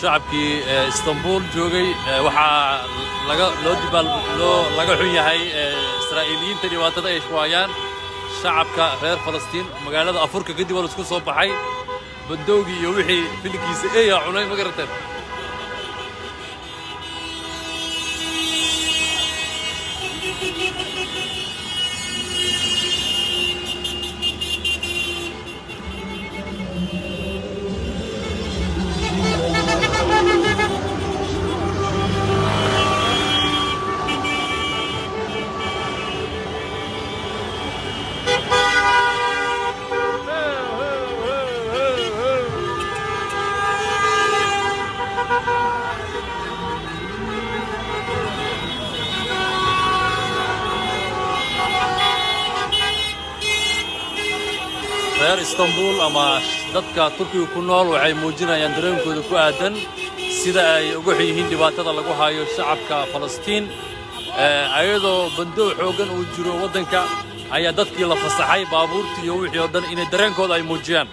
shacabkii istanbul joogay waxaa laga loo dibaal laga xun yahay israa'iiliyiinta dhibaatada ay shuwaayaan shacabka reer falastiin magaalada afurka kadib waa la isku soo baxay bandowgii iyo wixii filinkiisa eeyaa cunay ma garateen istanbul ama dadka turkiga ku nool waxay muujinayaan dareenkooda ku aadan sida ay uga xun yihiin dhibaatada lagu hayo shacabka falastiin. Ayadoo bandow xooggan uu jiro waddanka ayaa dadkii la fasaxay baabuurtii iyo wixii oo dhan inay dareenkooda ay muujiyaan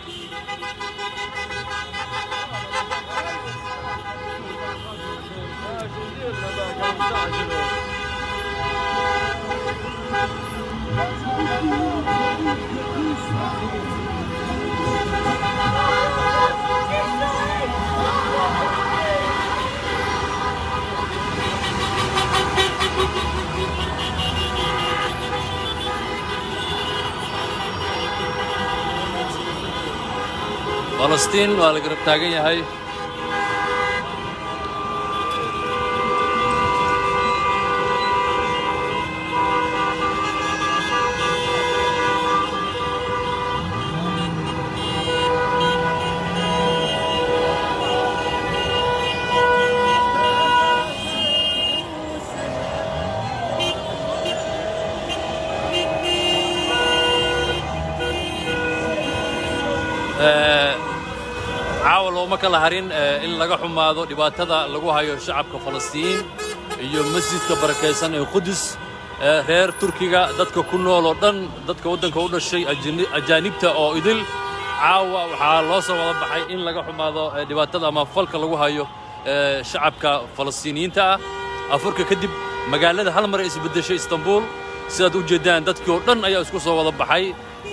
falastiin waa la garab taagan yahay looma kala harin in laga xumaado dhibaatada lagu hayo shacabka falastiin iyo masjidka barakaysan ee qudus reer turkiga. Dadka ku nool oo dhan dadka waddanka u dhashay ajaanibta oo idil caawa waxaa loo soo wada baxay in laga xumaado dhibaatada ama falka lagu hayo shacabka falastiiniyiinta ah. Afurka kadib magaalada hal mar ay isbeddeshay istanbul. Sidaad u jeeddaan dadkii oo dhan ayaa isku soo wada baxay.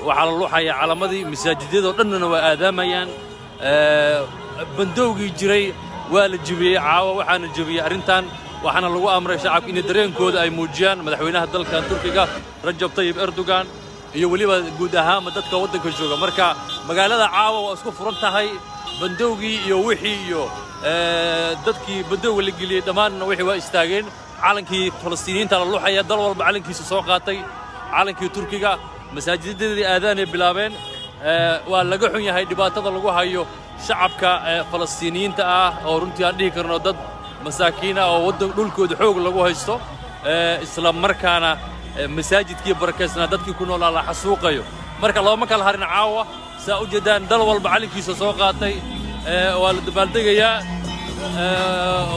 Waxaa la luxaya calamadii masaajidyadoo dhannana waa aadaamayaan bandowgii jiray waa la jebiyey caawa waxaana jebiyey arrintan waxaana lagu amray shacabka inay dareenkooda ay muujiyaan madaxweynaha dalka turkiga rajab tayib erdogan iyo weliba guud ahaanba dadka waddanka jooga. Marka magaalada caawa waa isku furan tahay bandowgii iyo wixii iyo dadkii bandowga la geliyey dhammaanna wixii waa istaageen. Calankii falastiiniyiinta la luxaya dal walba calankiisa soo qaatay. Calankii turkiga masaajidadii aadaanay bilaabeen waa laga xun yahay dhibaatada lagu hayo shacabka falastiiniyiinta ah oo runtii aan dhihi karno dad masaakiin ah oo waddan dhulkooda xoog lagu haysto isla markaana masaajidkii barakaysnaa dadkii ku noolaa la xasuuqayo. Marka looma kala harin caawa saa u jeedaan dal walba calinkiisa soo qaatay waa la dabaaldegayaa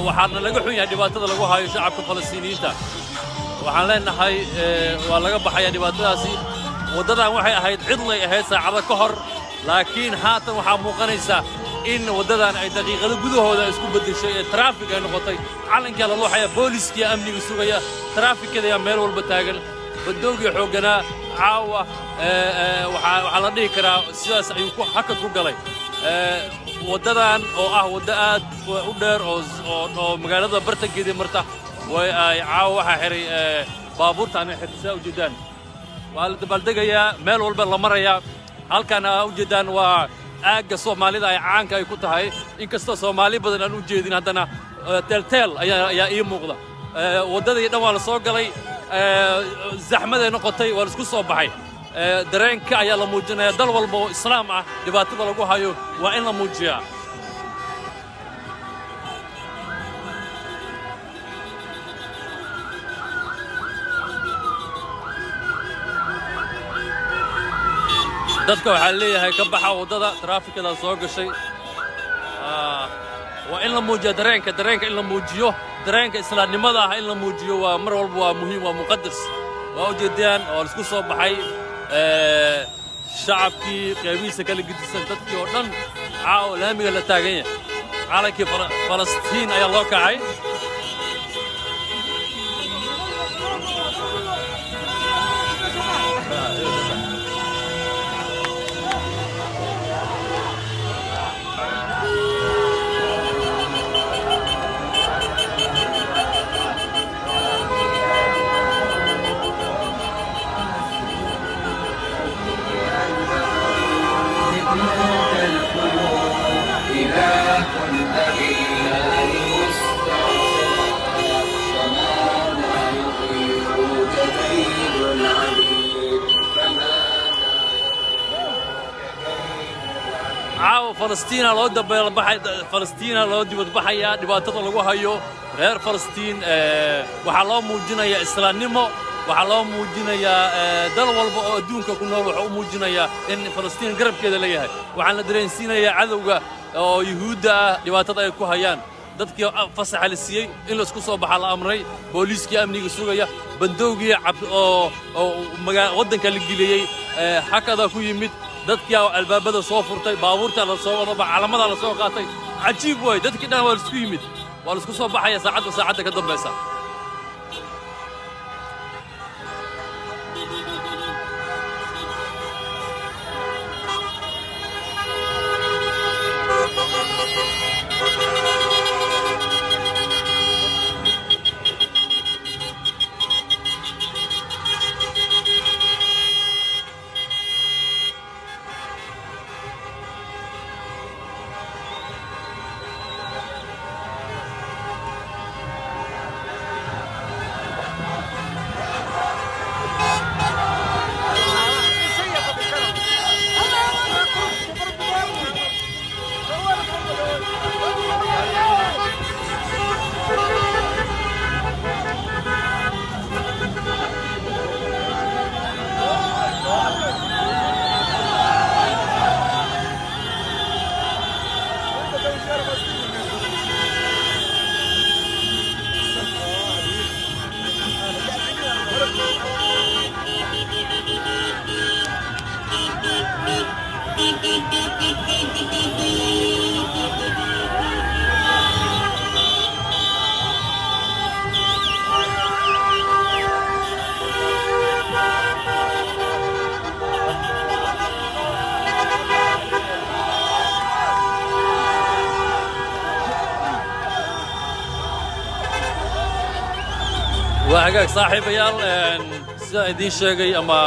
waxaana laga xun yahay dhibaatada lagu hayo shacabka falastiiniyiinta. Waxaan leenahay waa laga baxayaa dhibaatadaasi. Waddadan waxay ahayd cidlay ahayd saacado ka hor laakiin haatan waxaa muuqanaysa in waddadan ay daqiiqado gudahooda isku beddeshay ee taraafig ay noqotay. Calankaa la luuxaya booliskiya amniga sugaya taraafikadayaa meel walba taagan. Baddoogii xoogganaa caawa waxaa la dhihi karaa sidaas ayuu hakad ku galay. Waddadan oo ah waddo aad u dheer oo magaalada bartankeedii marta caawa waxaa xihay baabuurtaana xirtisaa ujeeddaan waa la dabaaldegayaa meel walba la marayaa halkan aa u jeeddaan waa aagga soomaalida ay caanka ay ku tahay inkastoo soomaali badan aan u jeedin haddana teelteel ayaa ii muuqda waddadii dhan waa la soo galay zaxmaday noqotay waa la isku soo baxay dareenka ayaa la muujinaya dal walba oo islaam ah dhibaatada lagu hayo waa in la muujiyaa dadka waxaa leeyahay ka baxa waddada taraafikada soo gashay. Waa in la muujiya dareenka dareenka in la muujiyo dareenka islaamnimada ah in la muujiyo waa mar walba waa muhiim waa muqadas waa ujeedayaan oo la isku soo baxay shacabkii qeybihiisa kala gedisan dadkii oo dhan caawa laamiga la taagan yahay calankii Fala- falastiin ayaa loo kacay falastiina loo dabeelbaxay falastiina loo dibadbaxayaa dhibaatada lagu hayo. Reer falastiin ee, waxaa loo muujinayaa islaamnimo waxaa loo muujinayaa ee, dal walba oo adduunka ku nool waxaa u muujinayaa in falastiin garabkeeda leeyahay waxaan la dareensiinayaa cadowga oo yuhuudda ah dhibaatada ay ku hayaan. Dadkii fasaxa la siiyey in la isku soo baxaa la amray booliiskii amniga sugaya bandoogii oo waddanka la geliyey ee, hakadaa ku yimid dadkii aa albaabada soo furtay baabuurta la soo wadaba calamadaa la soo qaatay cajiib waay dadkii dhan waa laisku yimid waa laisku soo baxaya saacadda saacadda ka dambaysa saaxiibayaal sidaan idiin sheegay ama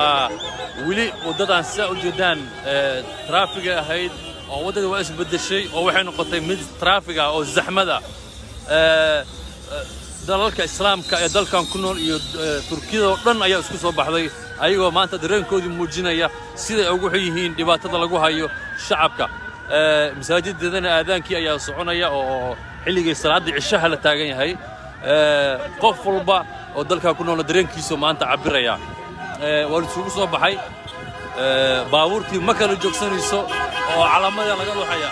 weli waddadan sidaa u jeedaan ee, traafiga ahayd oo waddada waa isbeddeshay oo waxay noqotay mid traafiga oo zaxmada Ee, ee, dalalka islaamka ee dalkan ku nool iyo ee, turkiyada oo dhan ayaa isku soo baxday ayagoo maanta dareenkoodii muujinaya siday ugu yihiin dhibaatada lagu hayo shacabka. Ee, masaajidadana aadaankii ayaa soconaya oo xilligii salaaddii cishaha la taagan yahay qof walba oo dalkaa ku noolna dareenkiisu maanta cabbiraya. Ee, waa isugu soo baxay. Ee, baabuurtii ma kala joogsanayso oo calaamada laga luxaya.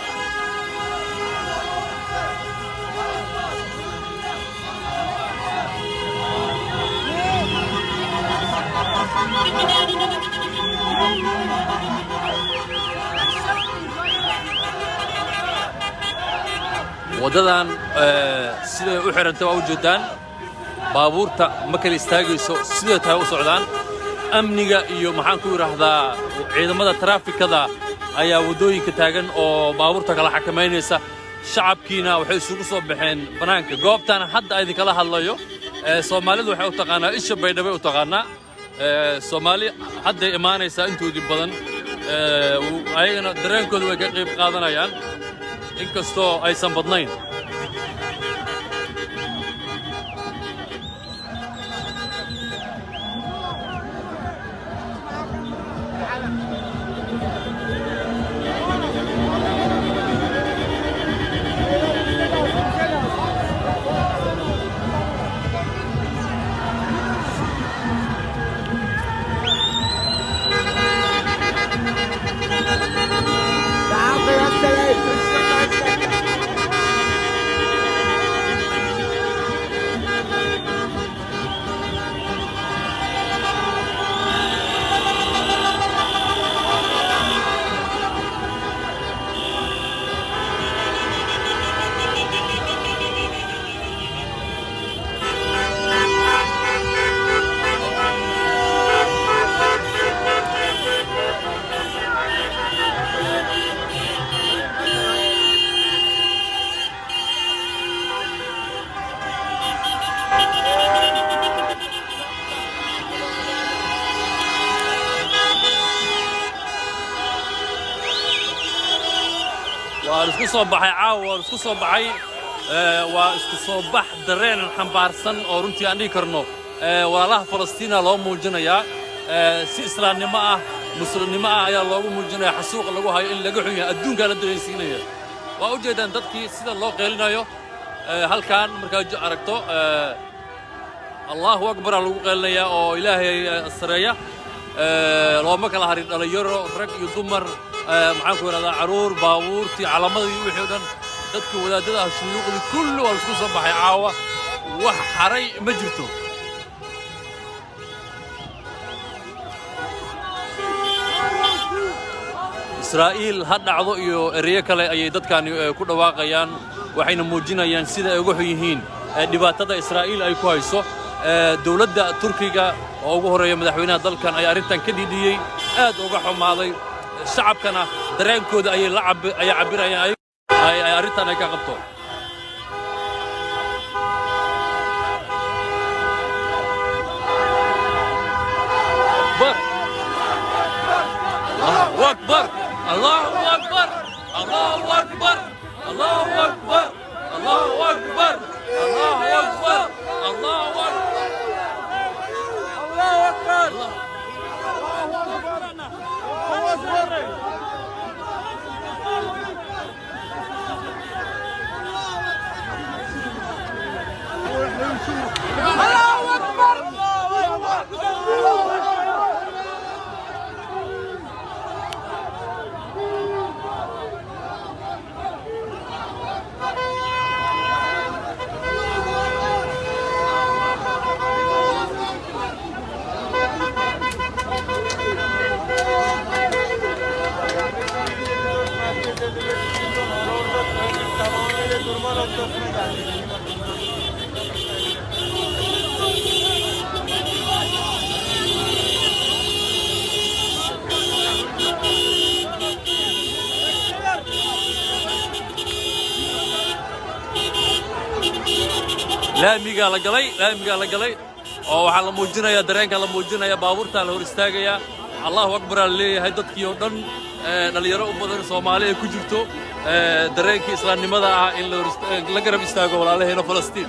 Waddadan ee, siday u xidhantay waa u jeedaan. Baabuurta ma kala istaagayso siday tahay u socdaan? Amniga iyo maxaan ku idhaahdaa ciidamada taraafikada ayaa waddooyinka taagan oo baabuurta kala xakamaynaysa shacabkiina waxay isugu soo baxeen bannaanka goobtan hadda idinkala hadlayo soomaalidu waxay u taqaanaa isha baydhabay u taqaanaa. Soomaali hadday imaanaysaa intoodii badan ayagana dareenkooda way ka qayb qaadanayaan. Inkastoo aysan badnayn soo baxay caawa isku soo baxay. Ee, waa isku soo bax dareen xambaarsan oo runtii aan dhihi karno. Ee, walaalaha falastiina loo muujinayaa ee, si islaamnimo ah muslimnimo ah ayaa loogu muujinaya xasuuqa lagu hayo in laga xun yahay la dareensiinaya waa u jeedaan dadkii sida loo qeylinayo ee, halkan markaad aragto allahu akbaraa lagu qeelinayaa oo ilaahay eh, sareeya. Eh, looma kala harin dhallinyaro rag iyo dumar. eh, maxaan ku idhahdaa carruur baabuurtii calamadii wixii o dhan dadka wadaadada ah shuyuuqdii kulli waa la isku soo baxay. Caawa wax xaray ma jirto. Israa'iil ha dhacdo iyo ereyo kale ayay dadkani eh, ku dhawaaqayaan waxayna muujinayaan sida ay uga xun yihiin. Dhibaatada israa'iil ay ku hayso dowladda turkiga oo ugu horreeya madaxweynaha dalkan ayaa arrintan ka dhidhiyey aad uga xumaaday shacabkana dareenkooda ayay la cabi- ayay cabbirayaan ay- ay ay arrintan ay ka qabto. Akbar. Allahu akbar. Allahu akbar. Allahu akbar. Allahu akbar. Allahu akbar. Allahu akbar allahu akbar laamigaa la galay laamigaa la galay. Oo waxaa la muujinayaa dareenka la muujinaya baabuurtaa la hor istaagayaa allahu akbaraa la leeyahay dadkii oo dhan eh, dhallinyaro u badan soomaali ay ku jirto dareenkii islaamnimada ah in la garab istaago walaalaheena falastiin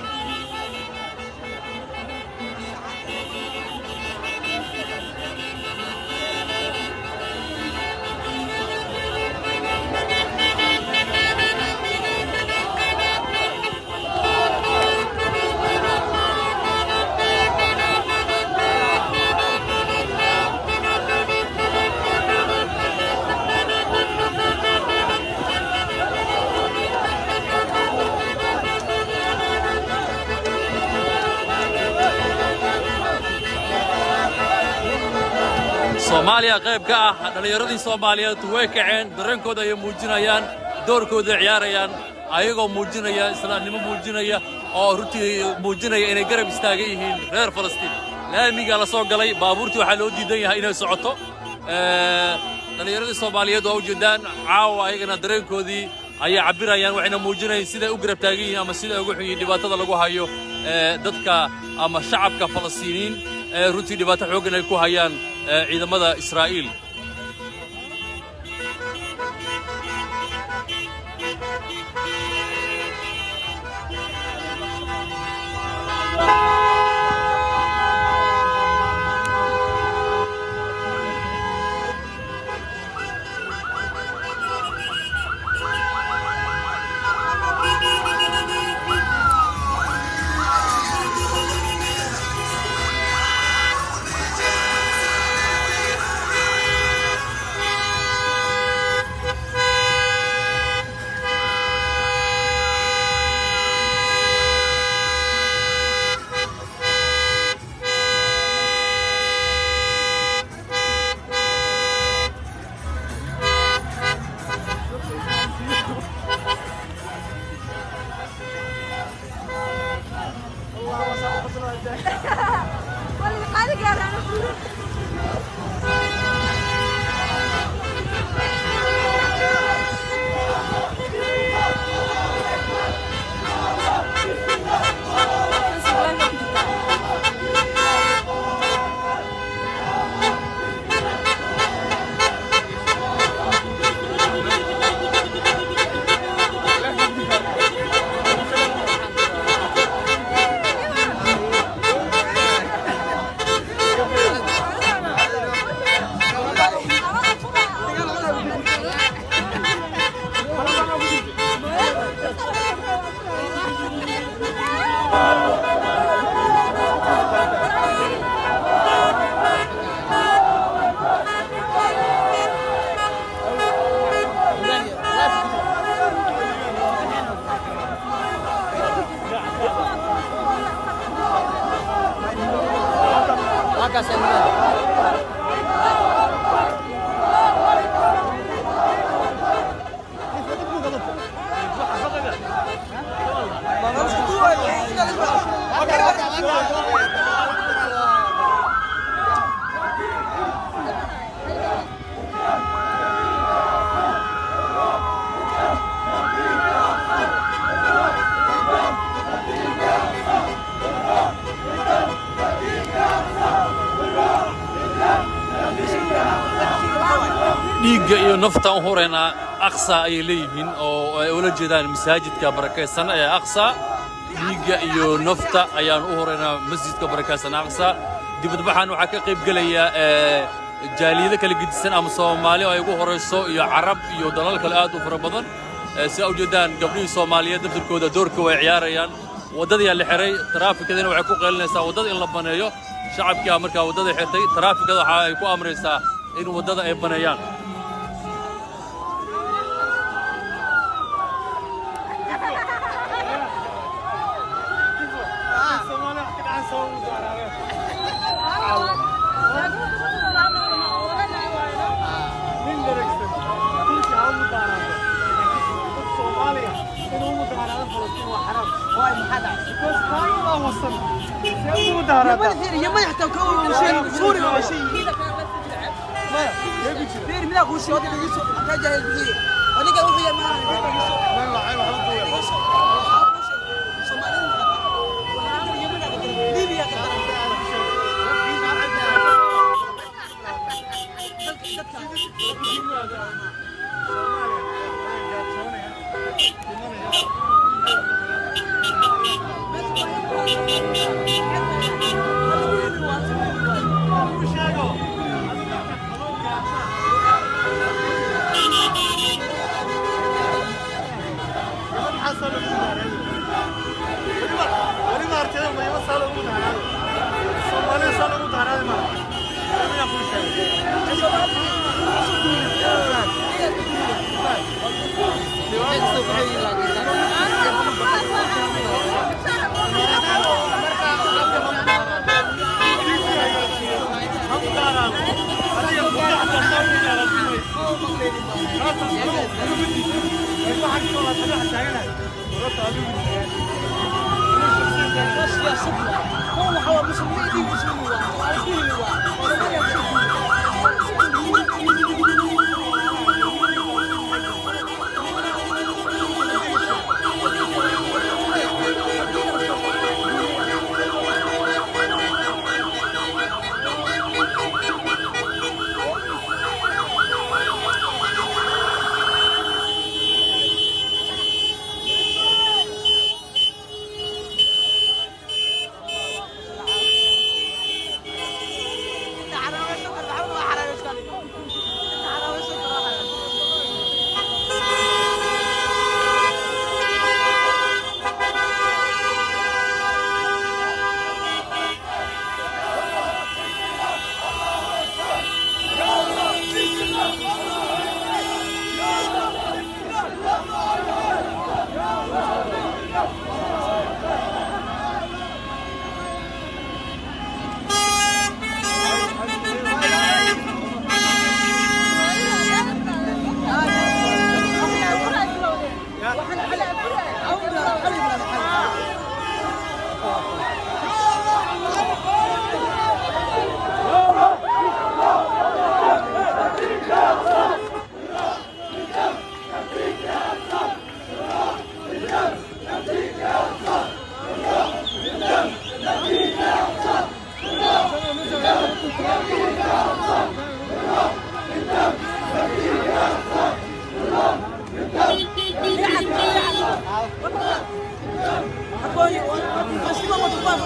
qayb ka ah dhallinyaradii soomaaliyeed way kaceen dareenkooda ayay muujinayaan doorkooda ciyaarayaan ayagoo muujinaya islaamnimo muujinaya oo runtii muujinaya inay garab istaagan yihiin reer falastiin. Laamigaa la soo galay baabuurtii waxaa loo diidan yahay inay socoto. Dhallinyaradii soomaaliyeed waa ujeedaan caawa ayagana dareenkoodii ayay cabbirayaan waxayna muujinayaan siday u garab taagan yihiin ama siday ugu xun yihiin dhibaatada lagu hayo dadka ama shacabka falastiiniin ee runtii dhibaato xooggan ay ku hayaan ciidamada israa'iil. Naftaan u huraynaa aqsa ayay leeyihiin oo ay ula jeedaan masaajidka barakaysan ee aqsa. Dhiigga iyo nafta ayaan u huraynaa masjidka barakaysan aqsa. Dibadbaxan waxaa ka qayb gelaya ee, jaaliyado kala gedisan ama soomaali oo ay ugu horayso iyo carab iyo dalal kale aad u fara badan. Ee, si aa ujeedaan gabdhihii soomaaliyeed daftarkooda doorka way ciyaarayaan. Waddadayaa la xiray taraafikadina waxay ku qaylinaysaa waddada in la baneeyo. Shacabkaa markaa waddada xirtay taraafikada waxa ay ku amraysaa in waddada ay baneeyaan والله وصلنا يما يحتاج كون وشين سوري وشي دير ملا غوشي هذا يسوق حتى جاي البحيره ولقى وحيه ما يا صدق هو هو مسلمين مسلمين وعارفين وعارفين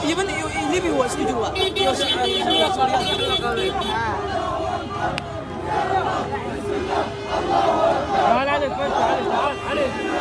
اليمن ليبيا هو اسكو جوا تعال علي تعال علي